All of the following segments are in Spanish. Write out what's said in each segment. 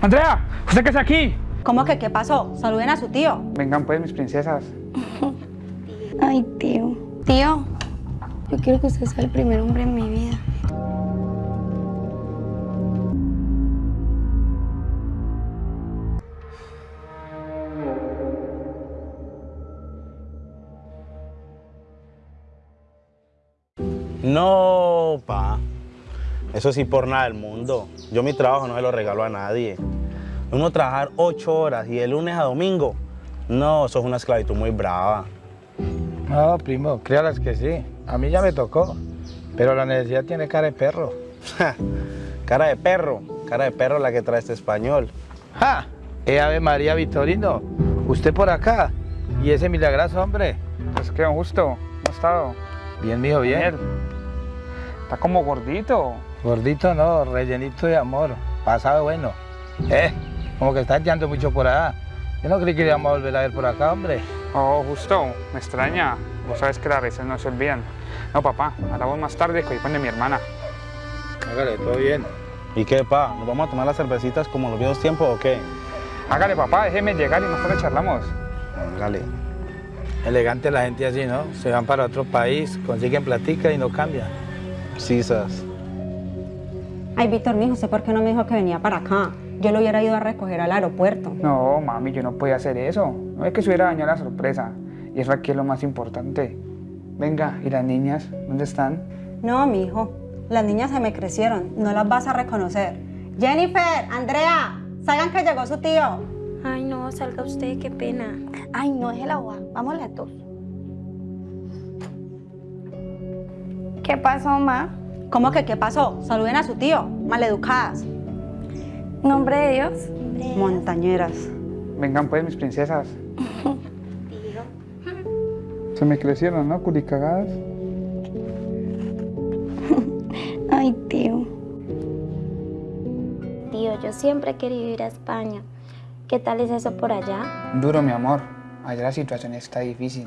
Andrea, ¿usted qué es aquí? ¿Cómo que qué pasó? Saluden a su tío. Vengan pues, mis princesas. Ay, tío. Tío, yo quiero que usted sea el primer hombre en mi vida. No, pa. Eso sí por nada del mundo. Yo mi trabajo no se lo regalo a nadie. Uno trabajar ocho horas y de lunes a domingo. No, eso es una esclavitud muy brava. No, primo, créalas que sí. A mí ya me tocó. Pero la necesidad tiene cara de perro. cara de perro, cara de perro la que trae este español. ¡Ja! Eh, Ave María Vitorino, usted por acá. Y ese milagroso hombre. Pues qué justo. ¿Cómo ha estado? Bien, mijo, bien. Daniel, Está como gordito. Gordito no, rellenito de amor. Pasado bueno. Eh, como que está echando mucho por allá. Yo no creí que íbamos a volver a ver por acá, hombre. Oh, justo. Me extraña. Vos sabes que las raíces no se olvidan. No, papá. Hablamos más tarde que hoy de mi hermana. Hágale, todo bien. ¿Y qué, pa? ¿Nos vamos a tomar las cervecitas como en los viejos tiempos o qué? Hágale, papá. Déjeme llegar y más tarde charlamos. Hágale. Elegante la gente así, ¿no? Se van para otro país, consiguen platica y no cambian. Sisas. Ay, Víctor, mijo, ¿usted por qué no me dijo que venía para acá? Yo lo hubiera ido a recoger al aeropuerto. No, mami, yo no podía hacer eso. No es que se hubiera dañado la sorpresa. Y eso aquí es lo más importante. Venga, ¿y las niñas? ¿Dónde están? No, mijo. Las niñas se me crecieron. No las vas a reconocer. Jennifer, Andrea, salgan que llegó su tío. Ay, no, salga usted, qué pena. Ay, no, es el agua. Vamos las dos. ¿Qué pasó, ma? ¿Cómo que qué pasó? Saluden a su tío. Maleducadas. Nombre de Dios. Montañeras. Vengan pues, mis princesas. Se me crecieron, ¿no? Curicagadas. Ay, tío. Tío, yo siempre he querido ir a España. ¿Qué tal es eso por allá? Duro, mi amor. Allá la situación está difícil.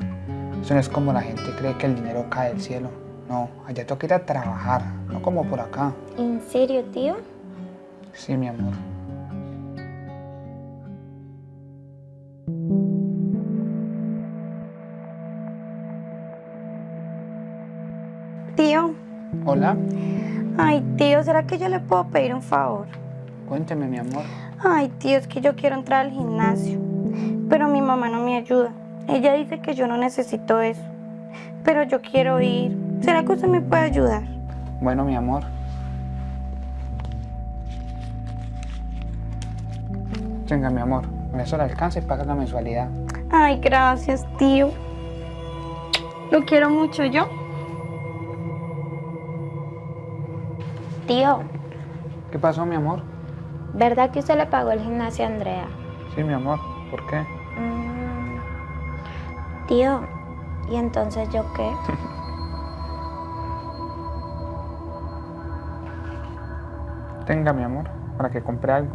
Eso no es como la gente cree que el dinero cae del cielo. No, allá toca ir a trabajar, no como por acá. ¿En serio, tío? Sí, mi amor. Tío. Hola, Ay, tío, ¿será que yo le puedo pedir un favor? cuénteme, mi amor. Ay, tío, es que yo quiero entrar al gimnasio, pero mi mamá no me ayuda. Ella dice que yo no necesito eso, pero yo quiero ir. ¿Será que usted me puede ayudar? Bueno, mi amor. Venga, mi amor. Con eso le alcanza y paga la mensualidad. Ay, gracias, tío. Lo quiero mucho yo. Tío, ¿Qué pasó, mi amor? ¿verdad que usted le pagó el gimnasio a Andrea? Sí, mi amor. ¿Por qué? Mm, Tío, ¿y entonces yo qué? Tenga, mi amor, para que compre algo.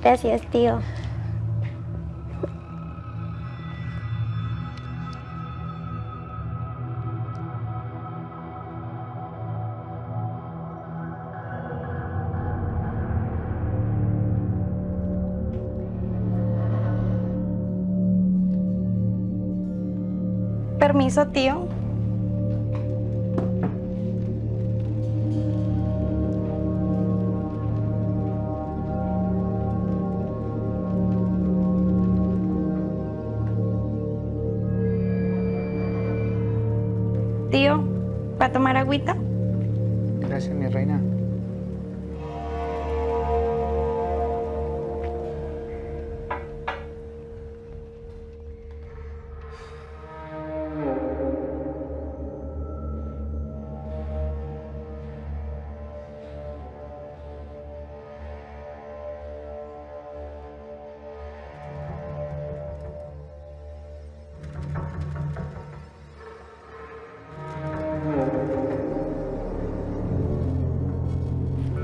Gracias, tío. Permiso, tío. Tío, ¿va a tomar agüita? Gracias, mi reina.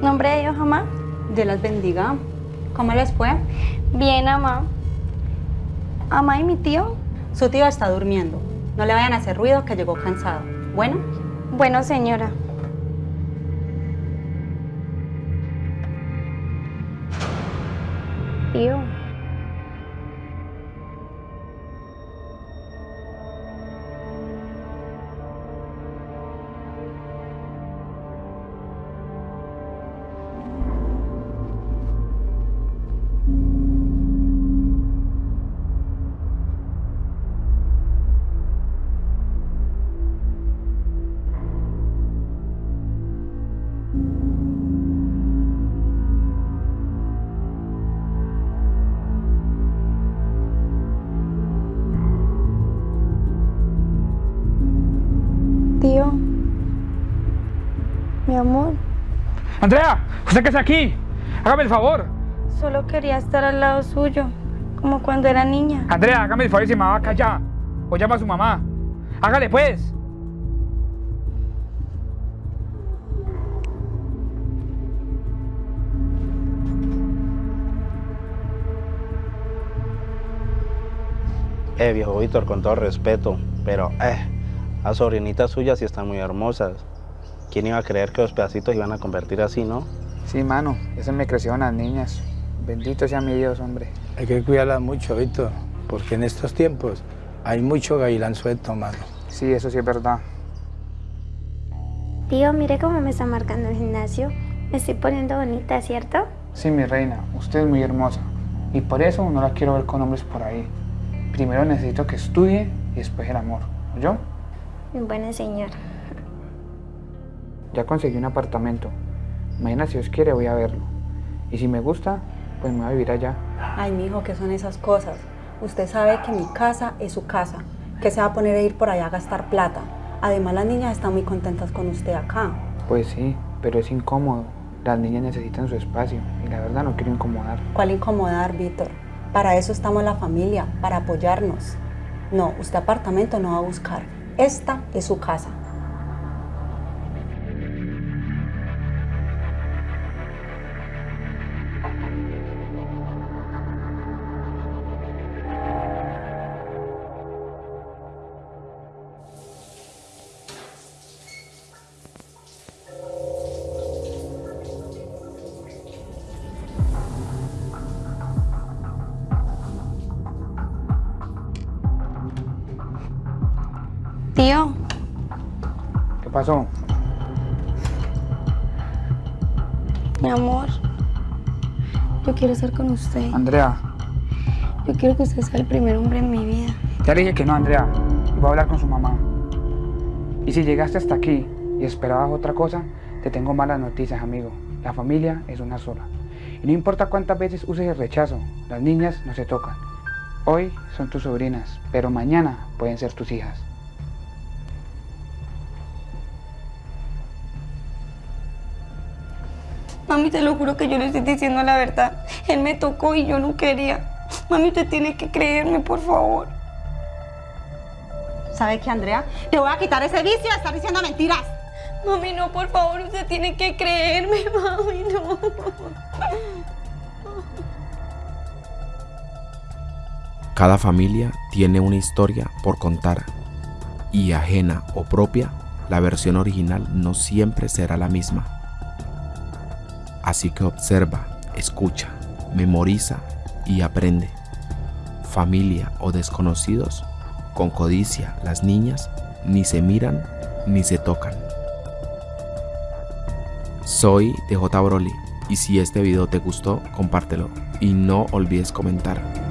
Nombre de Dios, mamá. Dios las bendiga. ¿Cómo les fue? Bien, mamá. Mamá y mi tío. Su tío está durmiendo. No le vayan a hacer ruido que llegó cansado. Bueno, Bueno, señora. Tío. Tío. Mi amor. Andrea, ¿usted qué está aquí? Hágame el favor. Solo quería estar al lado suyo, como cuando era niña. Andrea, hágame el favor y se me va a callar. O llama a su mamá. Hágale pues. Eh, viejo Víctor, con todo respeto, pero eh, las sobrinitas suyas sí están muy hermosas. ¿Quién iba a creer que los pedacitos iban a convertir así, no? Sí, mano, eso me crecieron las niñas. Bendito sea mi Dios, hombre. Hay que cuidarlas mucho, Víctor, porque en estos tiempos hay mucho gavilán suelto, mano. Sí, eso sí es verdad. Tío, mire cómo me está marcando el gimnasio. Me estoy poniendo bonita, ¿cierto? Sí, mi reina, usted es muy hermosa. Y por eso no la quiero ver con hombres por ahí. Primero necesito que estudie y después el amor. ¿Yo? Mi buena señora. Ya conseguí un apartamento. Mañana, si Dios quiere, voy a verlo. Y si me gusta, pues me voy a vivir allá. Ay, mijo, ¿qué son esas cosas? Usted sabe que mi casa es su casa, que se va a poner a ir por allá a gastar plata. Además, las niñas están muy contentas con usted acá. Pues sí, pero es incómodo. Las niñas necesitan su espacio y la verdad no quiero incomodar. ¿Cuál incomodar, Víctor? Para eso estamos la familia, para apoyarnos. No, usted apartamento no va a buscar. Esta es su casa. Pasó? mi amor. Yo quiero estar con usted. Andrea, Yo quiero que usted sea el primer hombre en mi vida. ya le dije que no, Andrea. Voy a hablar con su mamá. Y si llegaste hasta aquí y esperabas otra cosa, te tengo malas noticias, amigo. La familia es una sola. Y no importa cuántas veces uses el rechazo, las niñas no se tocan. Hoy son tus sobrinas, pero mañana pueden ser tus hijas. Mami, te lo juro que yo le estoy diciendo la verdad. Él me tocó y yo no quería. Mami, usted tiene que creerme, por favor. ¿Sabe qué, Andrea? Te voy a quitar ese vicio de estar diciendo mentiras. Mami, no, por favor, usted tiene que creerme, mami, no. Cada familia tiene una historia por contar y ajena o propia, la versión original no siempre será la misma. Así que observa, escucha, memoriza y aprende. Familia o desconocidos, con codicia las niñas ni se miran ni se tocan. Soy DJ Broly y si este video te gustó, compártelo y no olvides comentar.